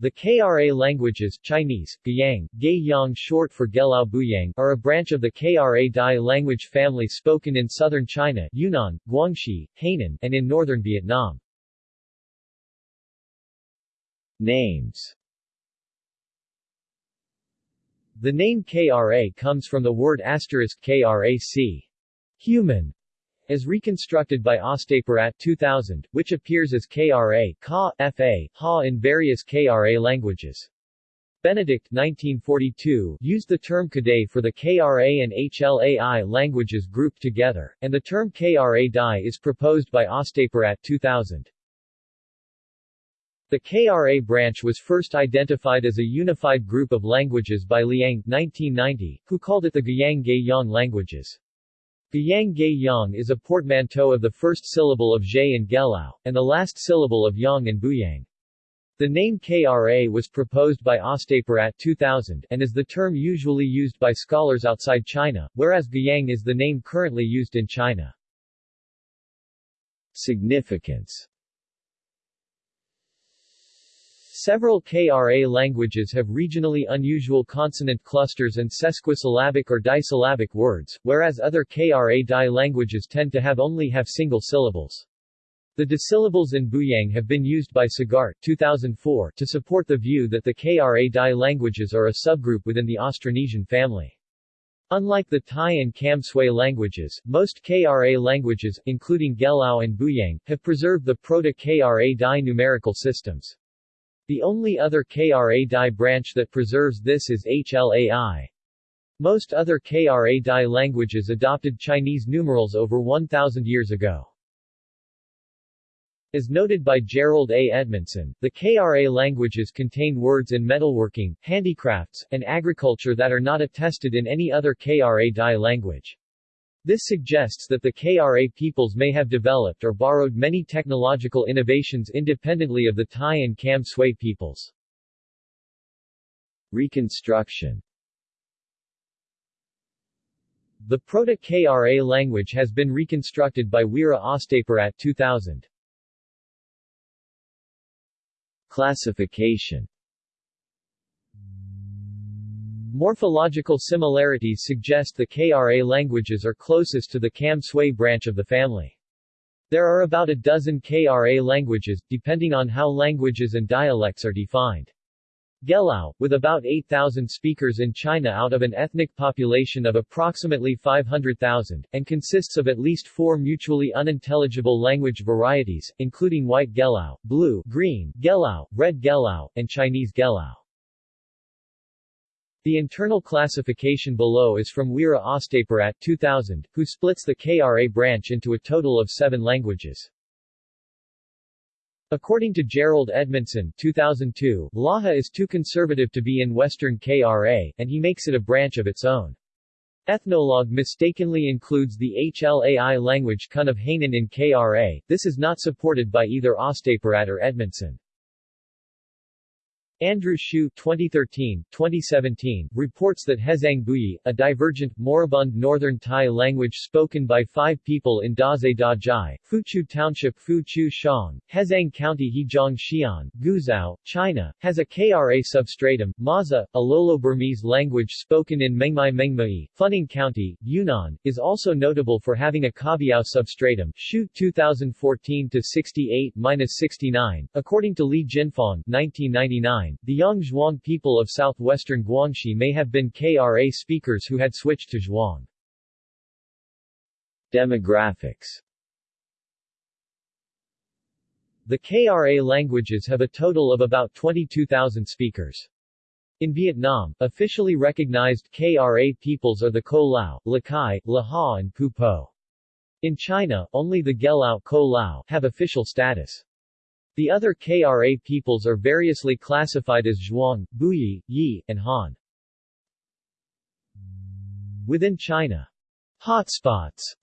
The KRA languages Chinese, Gyang, Gaiyang short for Gelao Buyang are a branch of the KRA Dai language family spoken in southern China Yunnan, Guangxi, Hainan, and in northern Vietnam. Names. The name KRA comes from the word asterisk KRAC, human, as reconstructed by Ostapirat 2000, which appears as KRA Ka, Fa, Ha in various KRA languages. Benedict 1942 used the term Kadai for the KRA and HLAI languages grouped together, and the term KRA Dai is proposed by Ostapirat 2000. The KRA branch was first identified as a unified group of languages by Liang 1990, who called it the Gyang Gaiyang languages. Gyang Ge Yang is a portmanteau of the first syllable of Zhe and Gelao, and the last syllable of Yang and Buyang. The name KRA was proposed by Ostapirat 2000, and is the term usually used by scholars outside China, whereas Gyang is the name currently used in China. Significance Several KRA languages have regionally unusual consonant clusters and sesquisyllabic or disyllabic words, whereas other KRA Dai languages tend to have only have single syllables. The disyllables in Buyang have been used by Sagart 2004 to support the view that the KRA Dai languages are a subgroup within the Austronesian family. Unlike the Thai and Kam Sui languages, most KRA languages, including Gelao and Buyang, have preserved the Proto-KRA Dai numerical systems. The only other KRA Dai branch that preserves this is HLAI. Most other KRA Dai languages adopted Chinese numerals over 1,000 years ago. As noted by Jerold A. Edmondson, the KRA languages contain words in metalworking, handicrafts, and agriculture that are not attested in any other KRA Dai language. This suggests that the KRA peoples may have developed or borrowed many technological innovations independently of the Thai and Kam Sui peoples. Reconstruction The Proto-KRA language has been reconstructed by Weera Ostapirat 2000. Classification Morphological similarities suggest the KRA languages are closest to the Kam Sui branch of the family. There are about a dozen KRA languages, depending on how languages and dialects are defined. Gelao, with about 8,000 speakers in China out of an ethnic population of approximately 500,000, and consists of at least four mutually unintelligible language varieties, including White Gelao, Blue, Green, Gelao, Red Gelao, and Chinese Gelao. The internal classification below is from Weera Ostapirat 2000, who splits the KRA branch into a total of seven languages. According to Jerold Edmondson 2002, Laha is too conservative to be in Western KRA, and he makes it a branch of its own. Ethnologue mistakenly includes the HLAI language Kun of Hainan in KRA, this is not supported by either Ostapirat or Edmondson. Andrew Hsu 2013, 2017, reports that Hezhang Buyi, a divergent, moribund northern Thai language spoken by five people in Daze Dajai, Fuchu Township Fuchu Shang, Hezhang County Hejiang Xi'an, Guizhou, China, has a KRA substratum, Maza, a Lolo-Burmese language spoken in Mengmai Mengmai, Funing County, Yunnan, is also notable for having a Kabiao substratum, Hsu 2014-68-69, according to Li Jinfang 1999, the Yang Zhuang people of southwestern Guangxi may have been KRA speakers who had switched to Zhuang. Demographics The KRA languages have a total of about 22,000 speakers. In Vietnam, officially recognized KRA peoples are the Ko Lao, Lakai, Laha and Pu Po. In China, only the Gelao Ko Lao have official status. The other KRA peoples are variously classified as Zhuang, Buyi, Yi, and Han. Within China, hotspots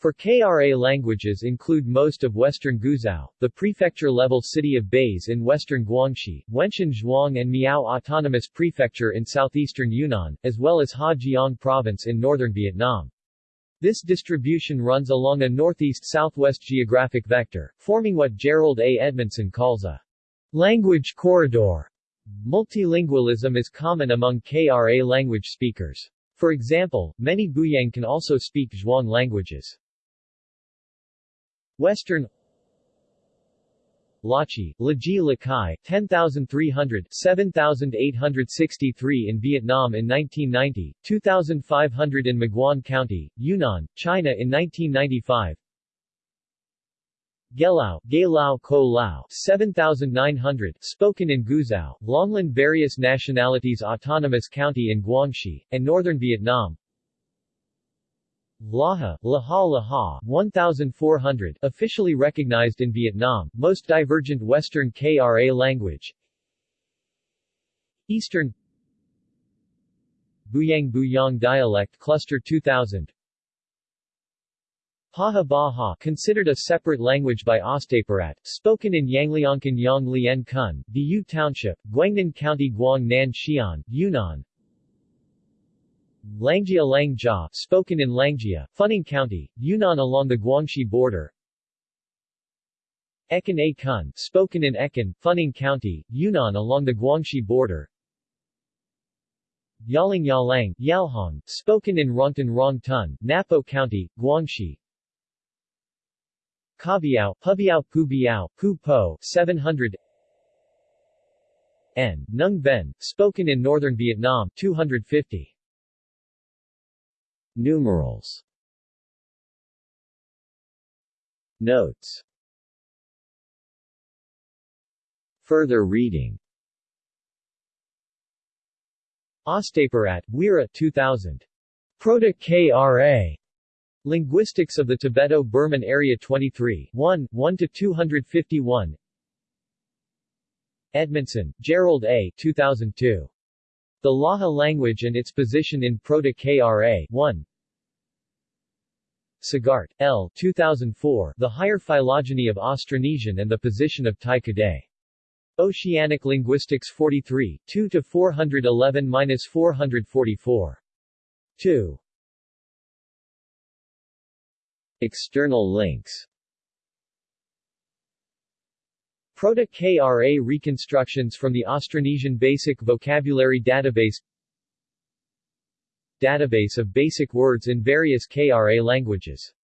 for KRA languages include most of western Guizhou, the prefecture-level city of Baise in western Guangxi, Wenshan Zhuang and Miao Autonomous Prefecture in southeastern Yunnan, as well as Ha Giang Province in northern Vietnam. This distribution runs along a northeast-southwest geographic vector, forming what Jerold A. Edmondson calls a language corridor. Multilingualism is common among KRA language speakers. For example, many Buyang can also speak Zhuang languages. Western Lachi, Laji Lakai, 10,300 7,863 in Vietnam in 1990, 2,500 in Maguan County, Yunnan, China in 1995 Gelao, Gelao Ko Lao, 7,900, spoken in Guzhou, Longlin Various Nationalities Autonomous County in Guangxi, and Northern Vietnam Laha, Laha Laha, 1,400, officially recognized in Vietnam, most divergent Western KRA language. Eastern Buyang Buyang dialect cluster 2000 Paha Baha considered a separate language by Ostapirat, spoken in Yangliangkan Yang Lien Kun, Diu Township, Guangnan County Guang Nan Xian, Yunnan Langjia Langjia, spoken in Langjia, Funing County, Yunnan along the Guangxi border. Ekan A Kun, spoken in Ekan, Funing County, Yunnan along the Guangxi border. Yaling Yalang, Yalhong, spoken in Rongtan Rong Tun, Napo County, Guangxi. Kabiao, Pubiao Pubiao, Pu Po, 700 N. Nung Ben, spoken in northern Vietnam, 250 Numerals Notes Further reading Ostapirat, Weera 2000. Proto-KRA. Linguistics of the Tibeto-Burman Area 23 1, 1-251 Edmondson, Jerold A. 2002. The Laha language and its position in Proto-KRA 1. Sagart, L. 2004, The Higher Phylogeny of Austronesian and the Position of Kadai. Oceanic Linguistics 43, 2-411-444. 2. External links Proto-KRA reconstructions from the Austronesian Basic Vocabulary Database Database of basic words in various KRA languages